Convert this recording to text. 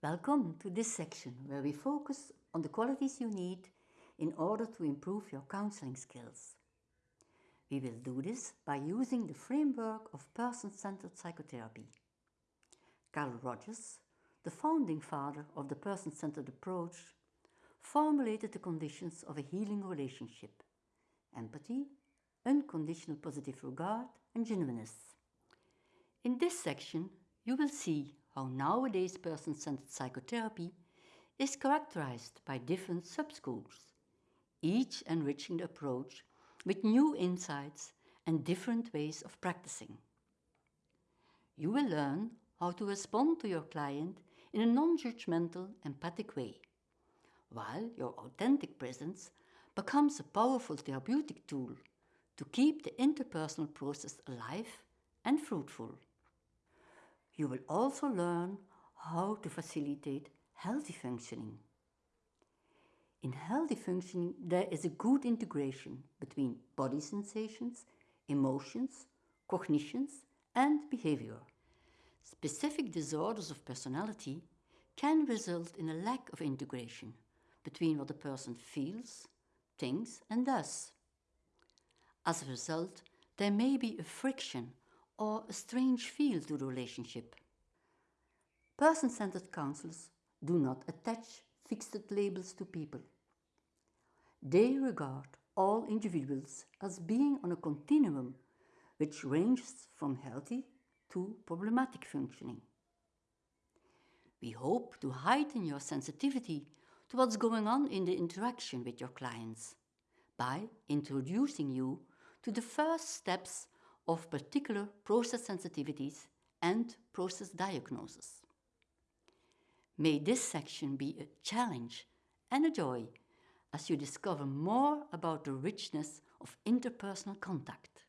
Welcome to this section where we focus on the qualities you need in order to improve your counseling skills. We will do this by using the framework of person-centered psychotherapy. Carl Rogers, the founding father of the person-centered approach, formulated the conditions of a healing relationship. Empathy, unconditional positive regard and genuineness. In this section, you will see how nowadays person-centered psychotherapy is characterized by different subschools, each enriching the approach with new insights and different ways of practicing. You will learn how to respond to your client in a non-judgmental, empathic way, while your authentic presence becomes a powerful therapeutic tool to keep the interpersonal process alive and fruitful. You will also learn how to facilitate healthy functioning. In healthy functioning, there is a good integration between body sensations, emotions, cognitions and behavior. Specific disorders of personality can result in a lack of integration between what a person feels, thinks and does. As a result, there may be a friction or a strange feel to the relationship. Person-centered counselors do not attach fixed labels to people. They regard all individuals as being on a continuum which ranges from healthy to problematic functioning. We hope to heighten your sensitivity to what's going on in the interaction with your clients by introducing you to the first steps of particular process sensitivities and process diagnosis. May this section be a challenge and a joy as you discover more about the richness of interpersonal contact.